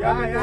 Yeah.